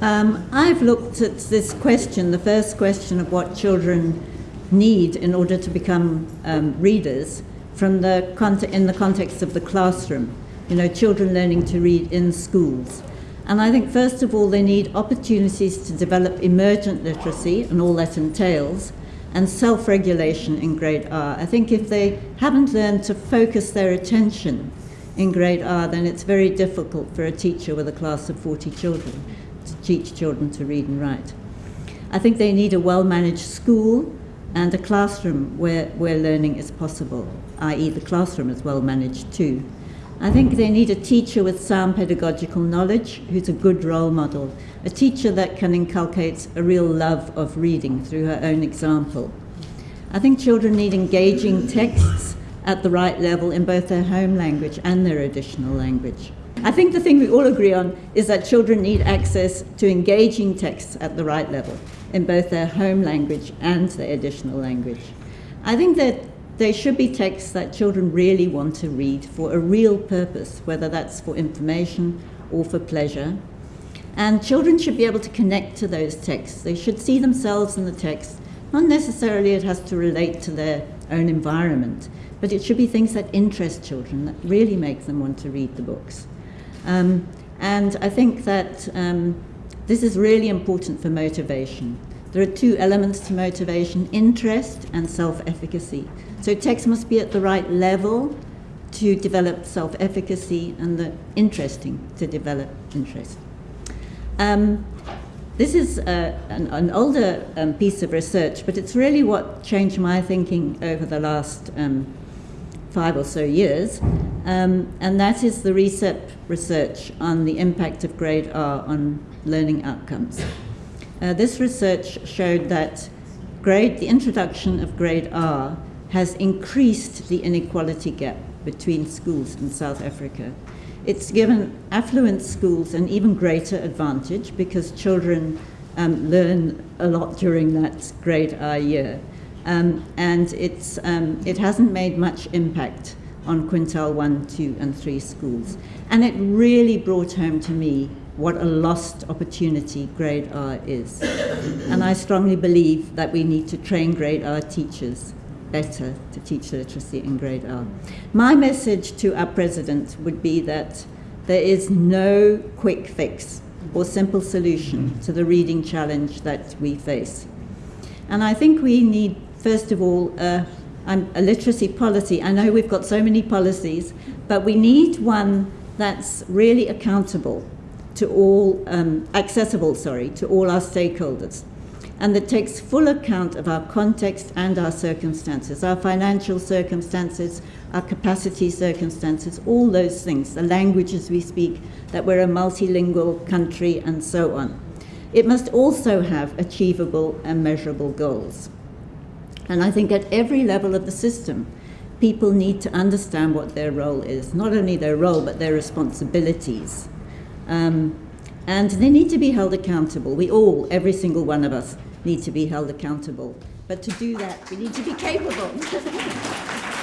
Um, I've looked at this question, the first question of what children need in order to become um, readers, from the in the context of the classroom. You know, children learning to read in schools. And I think, first of all, they need opportunities to develop emergent literacy and all that entails, and self regulation in grade R. I think if they haven't learned to focus their attention in grade R, then it's very difficult for a teacher with a class of 40 children teach children to read and write. I think they need a well managed school and a classroom where, where learning is possible, i.e., the classroom is well managed too. I think they need a teacher with sound pedagogical knowledge who's a good role model, a teacher that can inculcate a real love of reading through her own example. I think children need engaging texts at the right level in both their home language and their additional language. I think the thing we all agree on is that children need access to engaging texts at the right level in both their home language and their additional language. I think that there should be texts that children really want to read for a real purpose, whether that's for information or for pleasure. And children should be able to connect to those texts. They should see themselves in the text. Not necessarily it has to relate to their own environment, but it should be things that interest children, that really make them want to read the books. Um, and I think that um, this is really important for motivation. There are two elements to motivation, interest and self-efficacy. So text must be at the right level to develop self-efficacy and the interesting to develop interest. Um, this is uh, an, an, older um, piece of research, but it's really what changed my thinking over the last um, five or so years, um, and that is the ReSEP research on the impact of grade R on learning outcomes. Uh, this research showed that grade, the introduction of grade R has increased the inequality gap between schools in South Africa. It's given affluent schools an even greater advantage because children um, learn a lot during that grade R year. Um, and it's, um, it hasn't made much impact on quintile 1, 2 and 3 schools. And it really brought home to me what a lost opportunity grade R is. and I strongly believe that we need to train grade R teachers better to teach literacy in grade R. My message to our president would be that there is no quick fix or simple solution to the reading challenge that we face. And I think we need first of all, uh, a literacy policy. I know we've got so many policies, but we need one that's really accountable to all, um, accessible, sorry, to all our stakeholders, and that takes full account of our context and our circumstances, our financial circumstances, our capacity circumstances, all those things, the languages we speak, that we're a multilingual country, and so on. It must also have achievable and measurable goals. And I think at every level of the system, people need to understand what their role is, not only their role, but their responsibilities. Um, and they need to be held accountable. We all, every single one of us, need to be held accountable. But to do that, we need to be capable.